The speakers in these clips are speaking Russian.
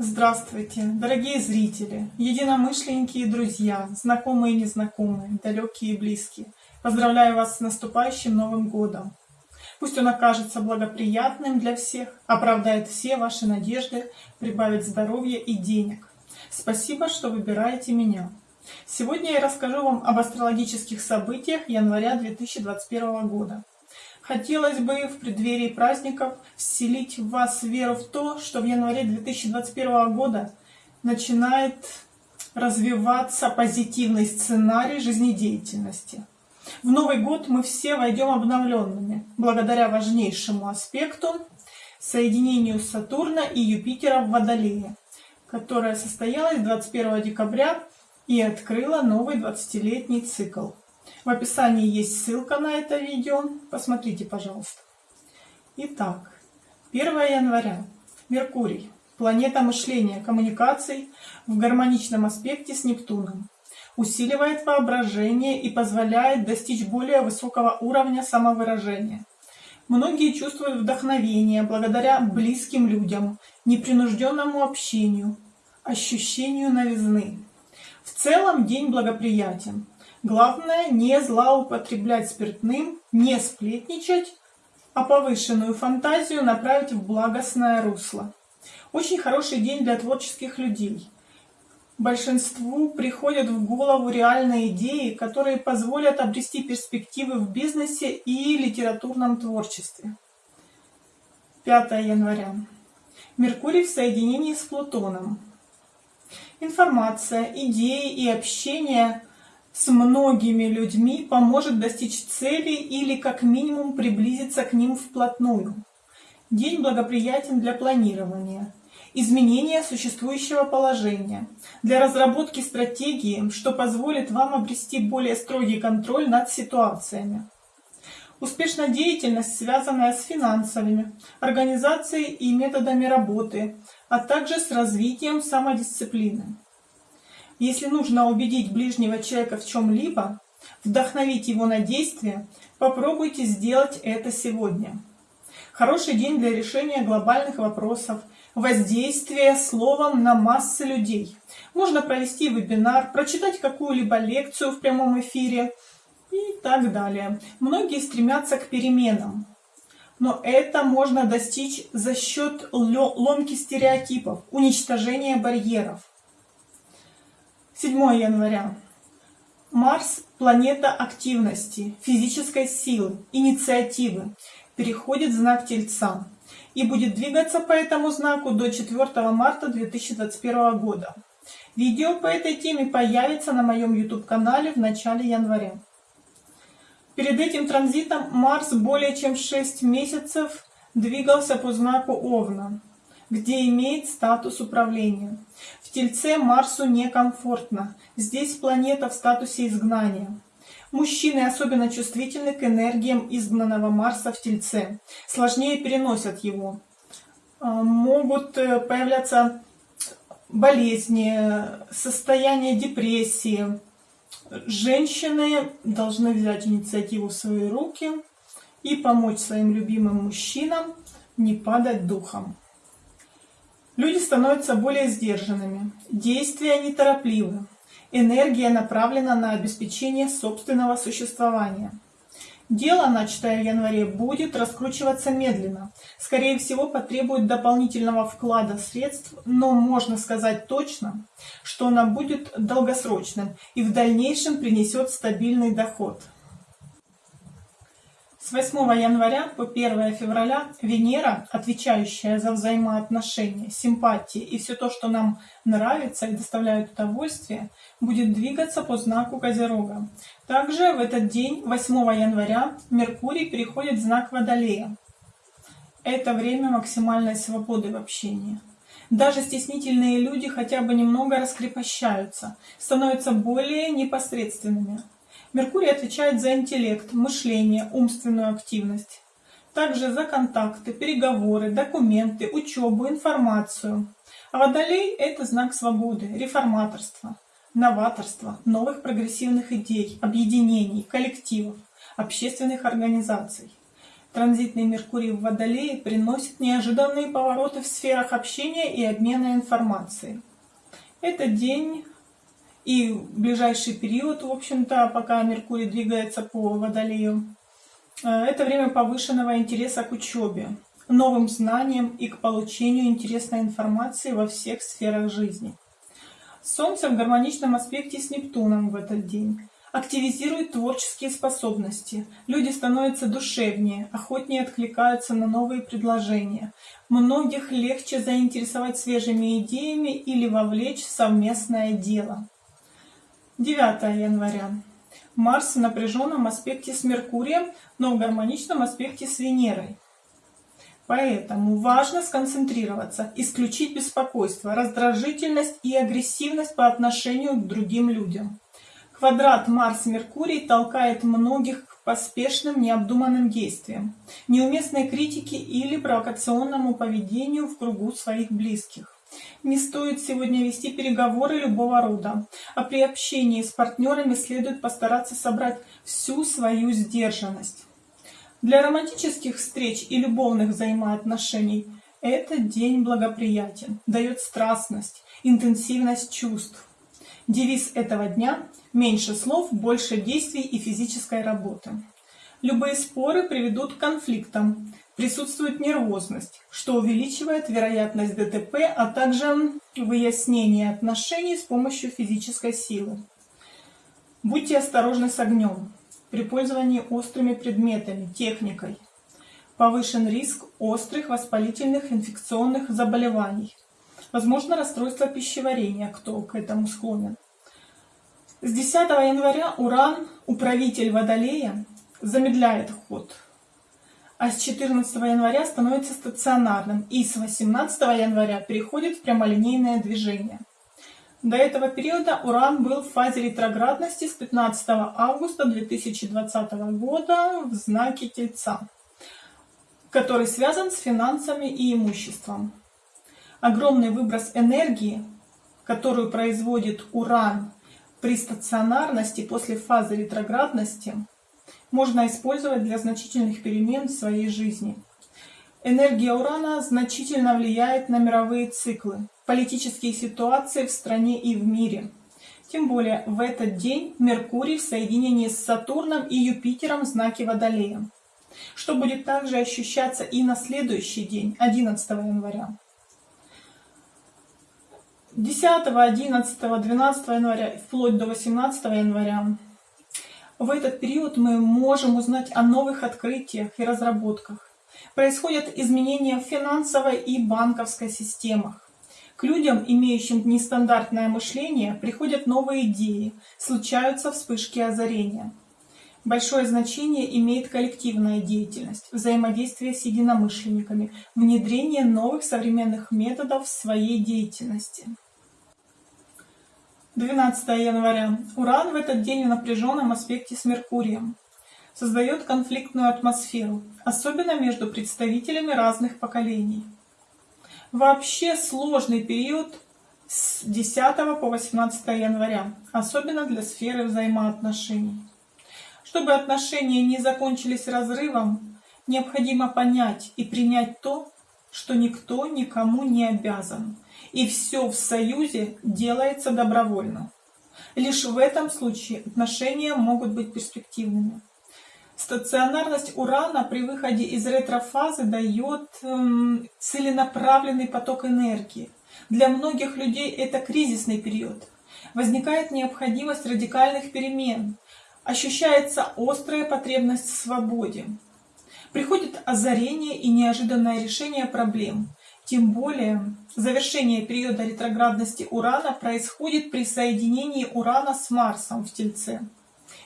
Здравствуйте, дорогие зрители, единомышленники и друзья, знакомые и незнакомые, далекие и близкие. Поздравляю вас с наступающим Новым Годом. Пусть он окажется благоприятным для всех, оправдает все ваши надежды, прибавит здоровья и денег. Спасибо, что выбираете меня. Сегодня я расскажу вам об астрологических событиях января 2021 года. Хотелось бы в преддверии праздников вселить в вас веру в то, что в январе 2021 года начинает развиваться позитивный сценарий жизнедеятельности. В Новый год мы все войдем обновленными, благодаря важнейшему аспекту соединению Сатурна и Юпитера в Водолее, которое состоялось 21 декабря и открыло новый 20-летний цикл. В описании есть ссылка на это видео. Посмотрите, пожалуйста. Итак, 1 января. Меркурий. Планета мышления, коммуникаций в гармоничном аспекте с Нептуном. Усиливает воображение и позволяет достичь более высокого уровня самовыражения. Многие чувствуют вдохновение благодаря близким людям, непринужденному общению, ощущению новизны. В целом день благоприятен. Главное не злоупотреблять спиртным, не сплетничать, а повышенную фантазию направить в благостное русло. Очень хороший день для творческих людей. Большинству приходят в голову реальные идеи, которые позволят обрести перспективы в бизнесе и литературном творчестве. 5 января. Меркурий в соединении с Плутоном. Информация, идеи и общение с многими людьми поможет достичь цели или как минимум приблизиться к ним вплотную. День благоприятен для планирования, изменения существующего положения, для разработки стратегии, что позволит вам обрести более строгий контроль над ситуациями. Успешная деятельность, связанная с финансовыми, организацией и методами работы, а также с развитием самодисциплины. Если нужно убедить ближнего человека в чем-либо, вдохновить его на действие, попробуйте сделать это сегодня. Хороший день для решения глобальных вопросов, воздействия словом на массы людей. Можно провести вебинар, прочитать какую-либо лекцию в прямом эфире и так далее. Многие стремятся к переменам, но это можно достичь за счет ломки стереотипов, уничтожения барьеров. 7 января. Марс – планета активности, физической силы, инициативы, переходит в знак Тельца и будет двигаться по этому знаку до 4 марта 2021 года. Видео по этой теме появится на моем YouTube-канале в начале января. Перед этим транзитом Марс более чем 6 месяцев двигался по знаку Овна где имеет статус управления. В Тельце Марсу некомфортно, здесь планета в статусе изгнания. Мужчины особенно чувствительны к энергиям изгнанного Марса в Тельце, сложнее переносят его. А, могут э, появляться болезни, состояние депрессии. Женщины должны взять инициативу в свои руки и помочь своим любимым мужчинам не падать духом. Люди становятся более сдержанными, действия неторопливы, энергия направлена на обеспечение собственного существования. Дело, начатое в январе, будет раскручиваться медленно. Скорее всего, потребует дополнительного вклада средств, но можно сказать точно, что оно будет долгосрочным и в дальнейшем принесет стабильный доход. С 8 января по 1 февраля Венера, отвечающая за взаимоотношения, симпатии и все то, что нам нравится и доставляет удовольствие, будет двигаться по знаку Козерога. Также в этот день, 8 января, Меркурий переходит в знак Водолея. Это время максимальной свободы в общении. Даже стеснительные люди хотя бы немного раскрепощаются, становятся более непосредственными. Меркурий отвечает за интеллект, мышление, умственную активность. Также за контакты, переговоры, документы, учебу, информацию. А Водолей – это знак свободы, реформаторства, новаторства, новых прогрессивных идей, объединений, коллективов, общественных организаций. Транзитный Меркурий в Водолее приносит неожиданные повороты в сферах общения и обмена информацией. Это день и ближайший период, в общем-то, пока Меркурий двигается по Водолею, э, это время повышенного интереса к учебе, новым знаниям и к получению интересной информации во всех сферах жизни. Солнце в гармоничном аспекте с Нептуном в этот день активизирует творческие способности. Люди становятся душевнее, охотнее откликаются на новые предложения. Многих легче заинтересовать свежими идеями или вовлечь в совместное дело. 9 января. Марс в напряженном аспекте с Меркурием, но в гармоничном аспекте с Венерой. Поэтому важно сконцентрироваться, исключить беспокойство, раздражительность и агрессивность по отношению к другим людям. Квадрат Марс-Меркурий толкает многих к поспешным, необдуманным действиям, неуместной критике или провокационному поведению в кругу своих близких. Не стоит сегодня вести переговоры любого рода, а при общении с партнерами следует постараться собрать всю свою сдержанность. Для романтических встреч и любовных взаимоотношений этот день благоприятен, дает страстность, интенсивность чувств. Девиз этого дня – меньше слов, больше действий и физической работы. Любые споры приведут к конфликтам, присутствует нервозность, что увеличивает вероятность ДТП, а также выяснение отношений с помощью физической силы. Будьте осторожны с огнем при пользовании острыми предметами, техникой. Повышен риск острых воспалительных инфекционных заболеваний – Возможно расстройство пищеварения, кто к этому склонен. С 10 января Уран, управитель Водолея, замедляет ход, а с 14 января становится стационарным и с 18 января переходит в прямолинейное движение. До этого периода Уран был в фазе ретроградности с 15 августа 2020 года в знаке Тельца, который связан с финансами и имуществом огромный выброс энергии, которую производит Уран при стационарности после фазы ретроградности, можно использовать для значительных перемен в своей жизни. Энергия Урана значительно влияет на мировые циклы, политические ситуации в стране и в мире. Тем более в этот день Меркурий в соединении с Сатурном и Юпитером в знаке Водолея, что будет также ощущаться и на следующий день, 11 января. 10, 11, 12 января, вплоть до 18 января. В этот период мы можем узнать о новых открытиях и разработках. Происходят изменения в финансовой и банковской системах. К людям, имеющим нестандартное мышление, приходят новые идеи, случаются вспышки озарения. Большое значение имеет коллективная деятельность, взаимодействие с единомышленниками, внедрение новых современных методов в своей деятельности. 12 января. Уран в этот день в напряженном аспекте с Меркурием. Создает конфликтную атмосферу, особенно между представителями разных поколений. Вообще сложный период с 10 по 18 января, особенно для сферы взаимоотношений. Чтобы отношения не закончились разрывом, необходимо понять и принять то, что никто никому не обязан – и все в союзе делается добровольно. Лишь в этом случае отношения могут быть перспективными. Стационарность Урана при выходе из ретрофазы дает эм, целенаправленный поток энергии. Для многих людей это кризисный период. Возникает необходимость радикальных перемен. Ощущается острая потребность в свободе. Приходит озарение и неожиданное решение проблем. Тем более, завершение периода ретроградности Урана происходит при соединении Урана с Марсом в Тельце.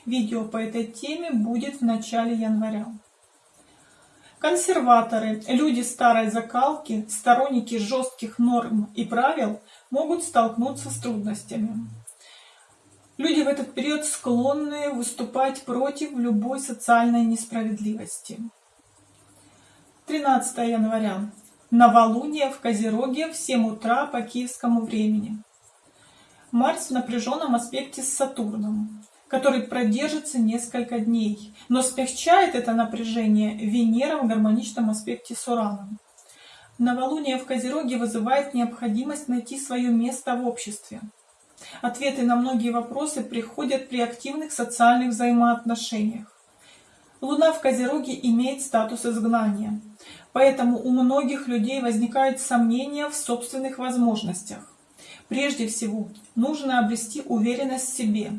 Видео по этой теме будет в начале января. Консерваторы, люди старой закалки, сторонники жестких норм и правил могут столкнуться с трудностями. Люди в этот период склонны выступать против любой социальной несправедливости. 13 января. Новолуние в Козероге в 7 утра по киевскому времени. Марс в напряженном аспекте с Сатурном. который продержится несколько дней, но смягчает это напряжение Венера в гармоничном аспекте с Ураном. Новолуние в Козероге вызывает необходимость найти свое место в обществе. Ответы на многие вопросы приходят при активных социальных взаимоотношениях. Луна в Козероге имеет статус изгнания, поэтому у многих людей возникают сомнения в собственных возможностях. Прежде всего, нужно обрести уверенность в себе,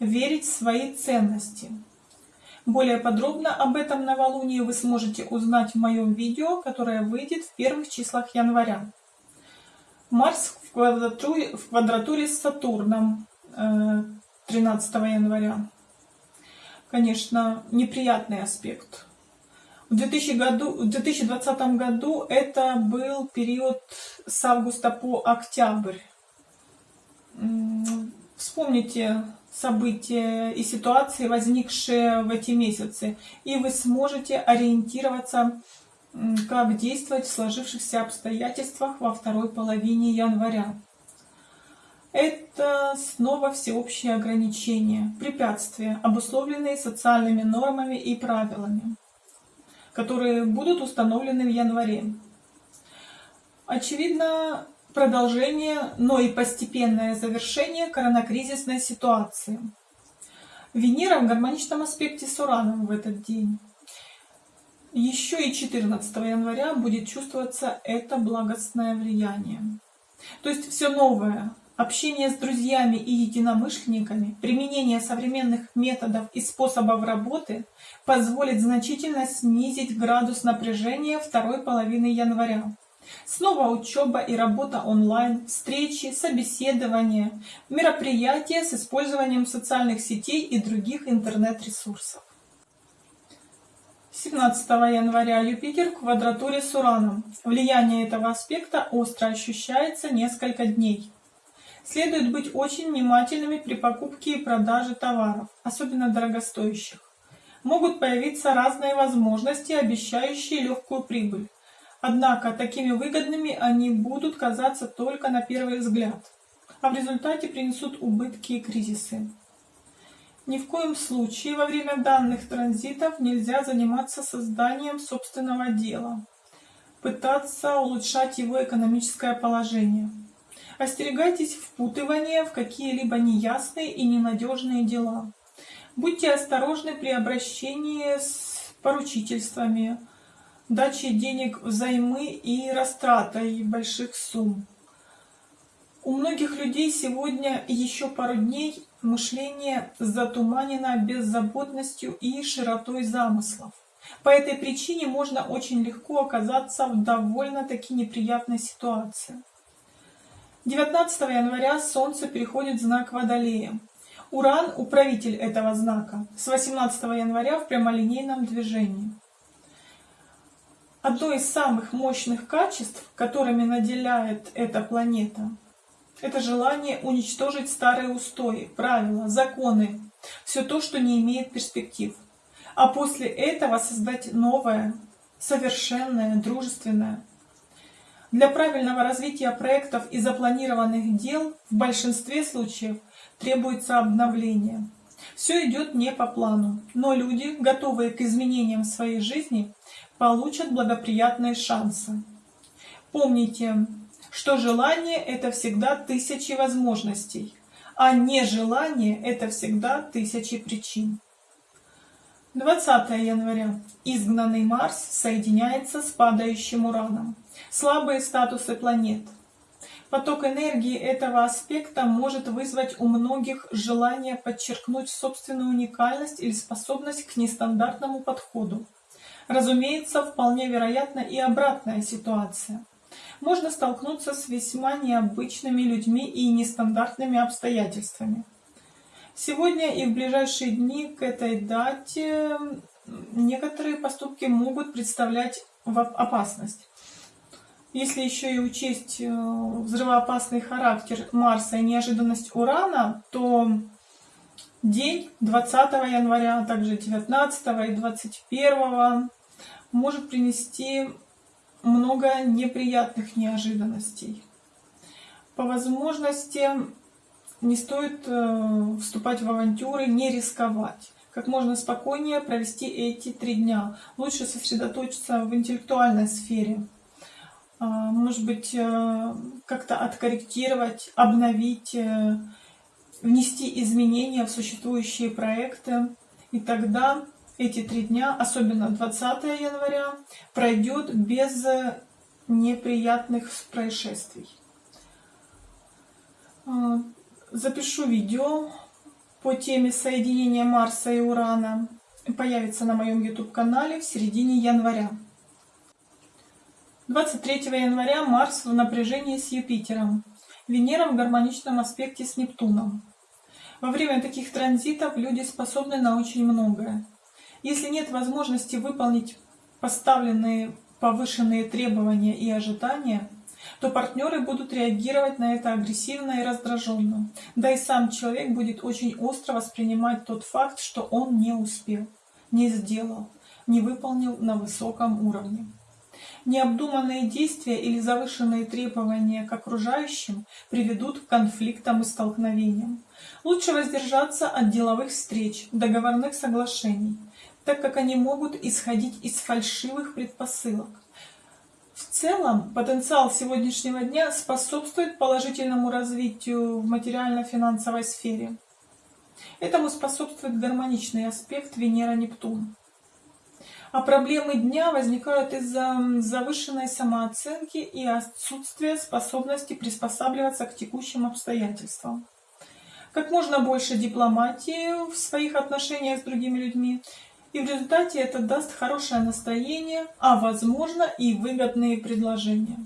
верить в свои ценности. Более подробно об этом новолунии вы сможете узнать в моем видео, которое выйдет в первых числах января. Марс в квадратуре, в квадратуре с Сатурном 13 э, января конечно, неприятный аспект. В, 2000 году, в 2020 году это был период с августа по октябрь. Вспомните события и ситуации, возникшие в эти месяцы, и вы сможете ориентироваться, как действовать в сложившихся обстоятельствах во второй половине января. Это снова всеобщие ограничения, препятствия, обусловленные социальными нормами и правилами, которые будут установлены в январе. Очевидно, продолжение, но и постепенное завершение коронакризисной ситуации. Венера в гармоничном аспекте с Ураном в этот день. Еще и 14 января будет чувствоваться это благостное влияние. То есть все новое, Общение с друзьями и единомышленниками, применение современных методов и способов работы позволит значительно снизить градус напряжения второй половины января. Снова учеба и работа онлайн, встречи, собеседования, мероприятия с использованием социальных сетей и других интернет-ресурсов. 17 января Юпитер в квадратуре с Ураном. Влияние этого аспекта остро ощущается несколько дней. Следует быть очень внимательными при покупке и продаже товаров, особенно дорогостоящих. Могут появиться разные возможности, обещающие легкую прибыль. Однако такими выгодными они будут казаться только на первый взгляд, а в результате принесут убытки и кризисы. Ни в коем случае во время данных транзитов нельзя заниматься созданием собственного дела, пытаться улучшать его экономическое положение. Остерегайтесь впутывания в какие-либо неясные и ненадежные дела. Будьте осторожны при обращении с поручительствами, даче денег взаймы и растратой больших сумм. У многих людей сегодня еще пару дней мышление затуманено беззаботностью и широтой замыслов. По этой причине можно очень легко оказаться в довольно-таки неприятной ситуации. 19 января Солнце переходит в знак Водолея. Уран – управитель этого знака, с 18 января в прямолинейном движении. Одно из самых мощных качеств, которыми наделяет эта планета, это желание уничтожить старые устои, правила, законы, все то, что не имеет перспектив. А после этого создать новое, совершенное, дружественное, для правильного развития проектов и запланированных дел в большинстве случаев требуется обновление. Все идет не по плану, но люди, готовые к изменениям в своей жизни, получат благоприятные шансы. Помните, что желание – это всегда тысячи возможностей, а нежелание – это всегда тысячи причин. 20 января. Изгнанный Марс соединяется с падающим Ураном. Слабые статусы планет. Поток энергии этого аспекта может вызвать у многих желание подчеркнуть собственную уникальность или способность к нестандартному подходу. Разумеется, вполне вероятна и обратная ситуация. Можно столкнуться с весьма необычными людьми и нестандартными обстоятельствами. Сегодня и в ближайшие дни к этой дате некоторые поступки могут представлять опасность. Если еще и учесть э, взрывоопасный характер Марса и неожиданность Урана, то день 20 января, а также 19 и 21 может принести много неприятных неожиданностей. По возможности не стоит э, вступать в авантюры, не рисковать. Как можно спокойнее провести эти три дня. Лучше сосредоточиться в интеллектуальной сфере. А, может быть, э, как-то откорректировать, обновить, э, внести изменения в существующие проекты. И тогда эти три дня, особенно 20 января, пройдет без неприятных происшествий. А, запишу видео по теме соединения Марса и Урана. Появится на моем YouTube-канале в середине января. 23 января Марс в напряжении с Юпитером. Венера в гармоничном аспекте с Нептуном. Во время таких транзитов люди способны на очень многое. Если нет возможности выполнить поставленные повышенные требования и ожидания, то партнеры будут реагировать на это агрессивно и раздраженно. Да и сам человек будет очень остро воспринимать тот факт, что он не успел, не сделал, не выполнил на высоком уровне. Необдуманные действия или завышенные требования к окружающим приведут к конфликтам и столкновениям. Лучше воздержаться от деловых встреч, договорных соглашений, так как они могут исходить из фальшивых предпосылок. В целом, потенциал сегодняшнего дня способствует положительному развитию в материально-финансовой сфере. Этому способствует гармоничный аспект Венера-Нептун. А проблемы дня возникают из-за завышенной самооценки и отсутствия способности приспосабливаться к текущим обстоятельствам. Как можно больше дипломатии в своих отношениях с другими людьми, и в результате это даст хорошее настроение, а возможно и выгодные предложения.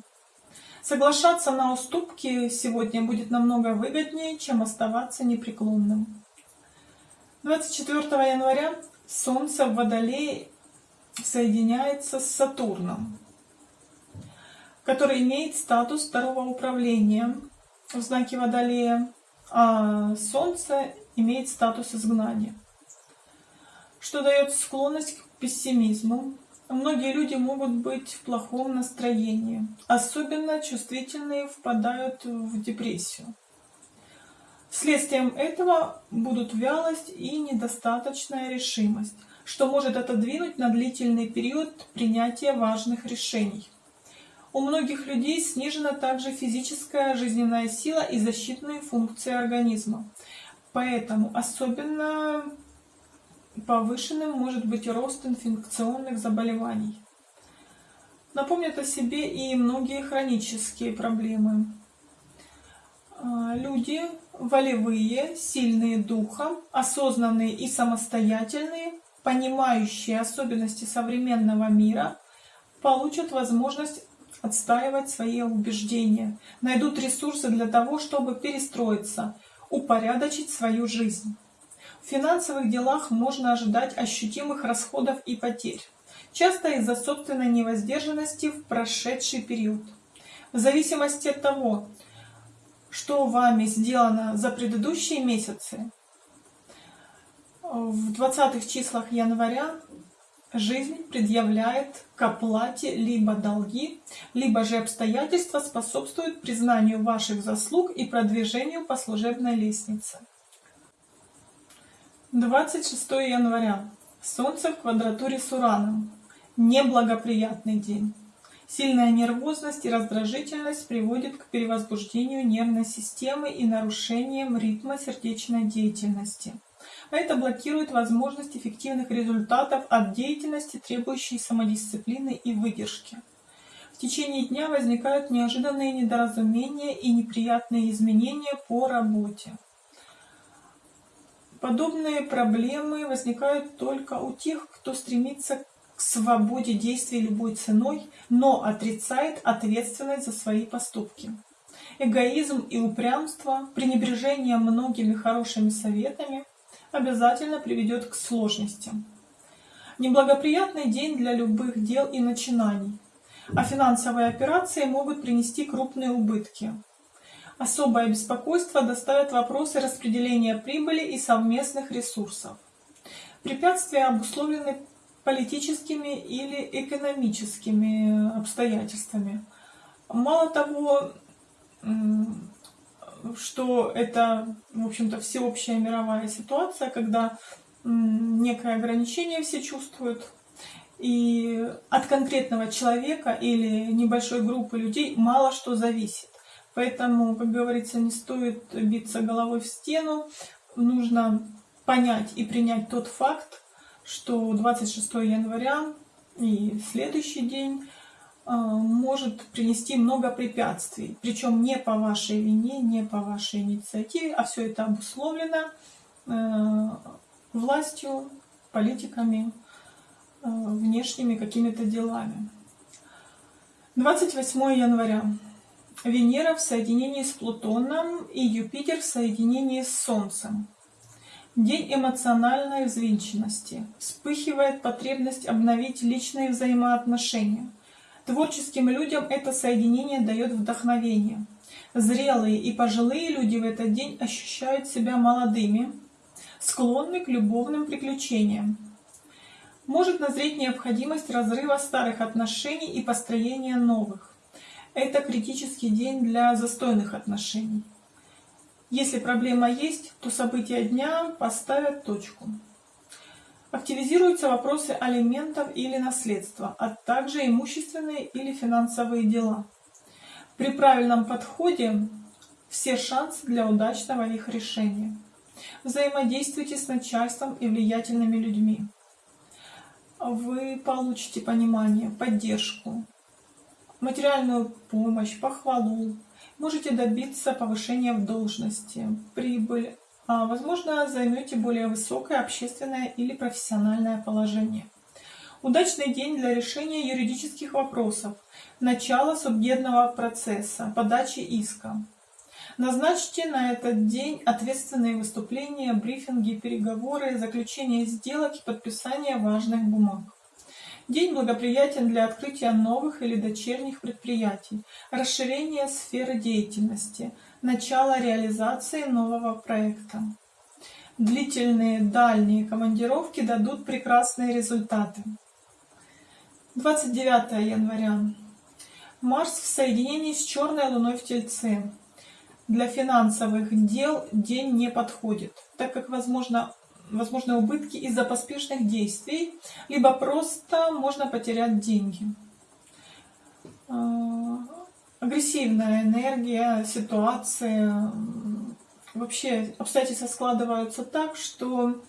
Соглашаться на уступки сегодня будет намного выгоднее, чем оставаться непреклонным. 24 января Солнце в Водолее соединяется с Сатурном, который имеет статус второго управления в знаке Водолея, а Солнце имеет статус изгнания, что дает склонность к пессимизму. Многие люди могут быть в плохом настроении, особенно чувствительные впадают в депрессию. Следствием этого будут вялость и недостаточная решимость, что может отодвинуть на длительный период принятия важных решений. У многих людей снижена также физическая жизненная сила и защитные функции организма. Поэтому особенно повышенным может быть рост инфекционных заболеваний. Напомнят о себе и многие хронические проблемы. А, люди волевые, сильные духом, осознанные и самостоятельные понимающие особенности современного мира, получат возможность отстаивать свои убеждения, найдут ресурсы для того, чтобы перестроиться, упорядочить свою жизнь. В финансовых делах можно ожидать ощутимых расходов и потерь, часто из-за собственной невоздержанности в прошедший период. В зависимости от того, что вами сделано за предыдущие месяцы, в 20-х числах января жизнь предъявляет к оплате либо долги, либо же обстоятельства способствуют признанию ваших заслуг и продвижению по служебной лестнице. 26 января. Солнце в квадратуре с Ураном. Неблагоприятный день. Сильная нервозность и раздражительность приводит к перевозбуждению нервной системы и нарушениям ритма сердечной деятельности это блокирует возможность эффективных результатов от деятельности, требующей самодисциплины и выдержки. В течение дня возникают неожиданные недоразумения и неприятные изменения по работе. Подобные проблемы возникают только у тех, кто стремится к свободе действий любой ценой, но отрицает ответственность за свои поступки. Эгоизм и упрямство, пренебрежение многими хорошими советами обязательно приведет к сложностям. Неблагоприятный день для любых дел и начинаний, а финансовые операции могут принести крупные убытки. Особое беспокойство доставят вопросы распределения прибыли и совместных ресурсов. Препятствия обусловлены политическими или экономическими обстоятельствами. Мало того, что это, в общем-то, всеобщая мировая ситуация, когда некое ограничение все чувствуют, и от конкретного человека или небольшой группы людей мало что зависит. Поэтому, как говорится, не стоит биться головой в стену, нужно понять и принять тот факт, что 26 января и следующий день а, может принести много препятствий, причем не по вашей вине, не по вашей инициативе, а все это обусловлено э, властью, политиками, э, внешними какими-то делами. 28 января. Венера в соединении с Плутоном и Юпитер в соединении с Солнцем. День эмоциональной взвинченности. Вспыхивает потребность обновить личные взаимоотношения. Творческим людям это соединение дает вдохновение. Зрелые и пожилые люди в этот день ощущают себя молодыми, склонны к любовным приключениям. Может назреть необходимость разрыва старых отношений и построения новых. Это критический день для застойных отношений. Если проблема есть, то события дня поставят точку. Активизируются вопросы алиментов или наследства, а также имущественные или финансовые дела. При правильном подходе все шансы для удачного их решения. Взаимодействуйте с начальством и влиятельными людьми. Вы получите понимание, поддержку, материальную помощь, похвалу, можете добиться повышения в должности, прибыль, возможно займете более высокое общественное или профессиональное положение. Удачный день для решения юридических вопросов, начала судебного процесса, подачи иска. Назначьте на этот день ответственные выступления, брифинги, переговоры, заключение сделок и подписание важных бумаг. День благоприятен для открытия новых или дочерних предприятий, расширения сферы деятельности, начала реализации нового проекта. Длительные дальние командировки дадут прекрасные результаты. 29 января. Марс в соединении с черной луной в Тельце. Для финансовых дел день не подходит, так как возможно возможны убытки из-за поспешных действий, либо просто можно потерять деньги. Агрессивная энергия, ситуация, вообще обстоятельства складываются так, что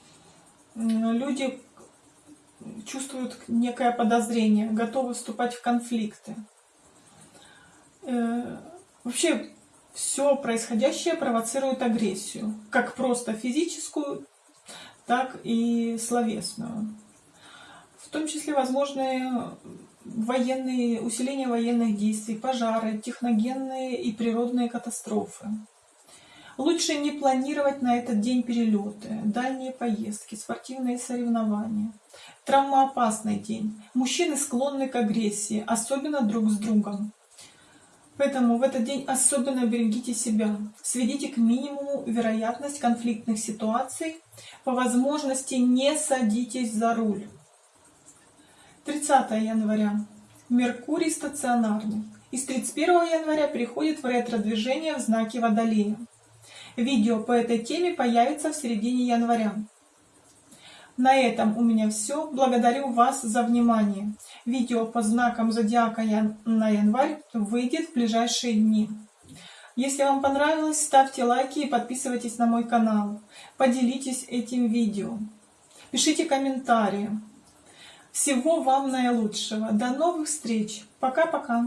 люди чувствуют некое подозрение, готовы вступать в конфликты. Э, вообще все происходящее провоцирует агрессию, как просто физическую, так и словесную. В том числе возможны военные, усиление военных действий, пожары, техногенные и природные катастрофы. Лучше не планировать на этот день перелеты, дальние поездки, спортивные соревнования. Травмоопасный день. Мужчины склонны к агрессии, особенно друг с другом. Поэтому в этот день особенно берегите себя, сведите к минимуму вероятность конфликтных ситуаций, по возможности не садитесь за руль. 30 января. Меркурий стационарный. И с 31 января переходит в ретро-движение в знаке Водолея. Видео по этой теме появится в середине января. На этом у меня все. Благодарю вас за внимание. Видео по знакам зодиака на январь выйдет в ближайшие дни. Если вам понравилось, ставьте лайки и подписывайтесь на мой канал. Поделитесь этим видео. Пишите комментарии. Всего вам наилучшего. До новых встреч. Пока-пока.